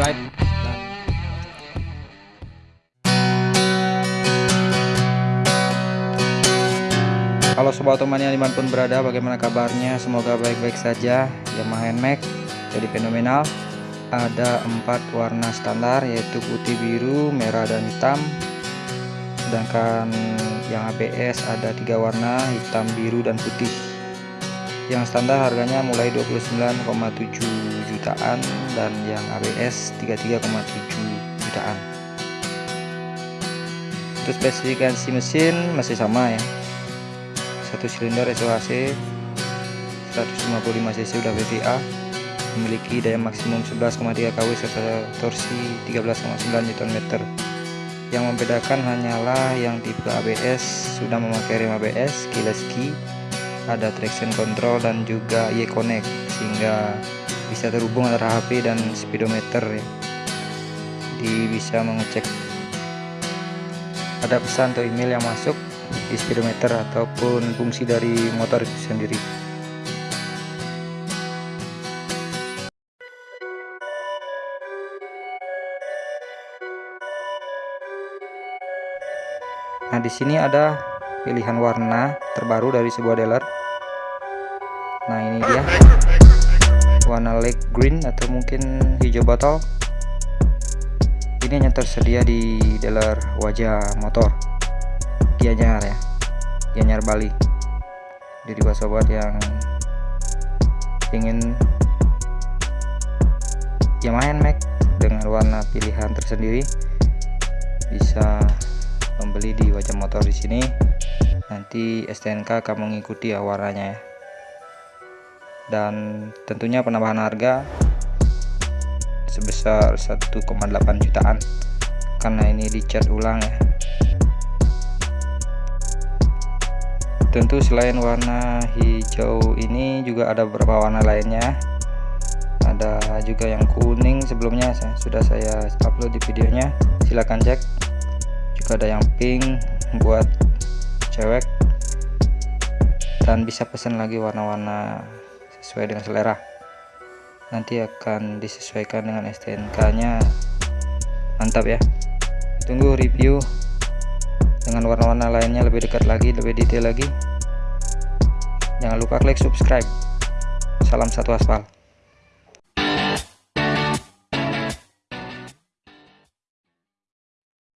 subscribe. Halo sobat otomania di mana pun berada bagaimana kabarnya? Semoga baik-baik saja. Yamaha NMAX jadi fenomenal. Ada empat warna standar yaitu putih biru merah dan hitam. Sedangkan yang ABS ada tiga warna hitam biru dan putih yang standar harganya mulai 29,7 jutaan dan yang ABS 33,7 jutaan. Untuk spesifikasi mesin masih sama ya. Satu silinder SOHC 155 cc udah VVA memiliki daya maksimum 11,3 kW serta torsi 13,9 Nm. Yang membedakan hanyalah yang tipe ABS sudah memakai rem ABS keyless key ada traction control dan juga Y-Connect sehingga bisa terhubung antara HP dan speedometer ya. Jadi bisa mengecek ada pesan atau email yang masuk di speedometer ataupun fungsi dari motor itu sendiri Nah, di sini ada pilihan warna terbaru dari sebuah dealer. Nah, ini dia. Warna light green atau mungkin hijau botol. Ini hanya tersedia di dealer wajah motor. Gianyar ya Gianyar Bali jadi buat sobat yang ingin Yamaha Max dengan warna pilihan tersendiri bisa membeli di wajah motor di sini nanti STNK akan mengikuti ya warnanya ya dan tentunya penambahan harga sebesar 1,8 jutaan. Karena ini dicat ulang ya. Tentu selain warna hijau ini juga ada beberapa warna lainnya. Ada juga yang kuning sebelumnya sudah saya upload di videonya. Silahkan cek. Juga ada yang pink buat cewek. Dan bisa pesan lagi warna-warna sesuai dengan selera. Nanti akan disesuaikan dengan STNK nya mantap ya. Tunggu review dengan warna-warna lainnya lebih dekat lagi lebih detail lagi. Jangan lupa klik subscribe. Salam satu aspal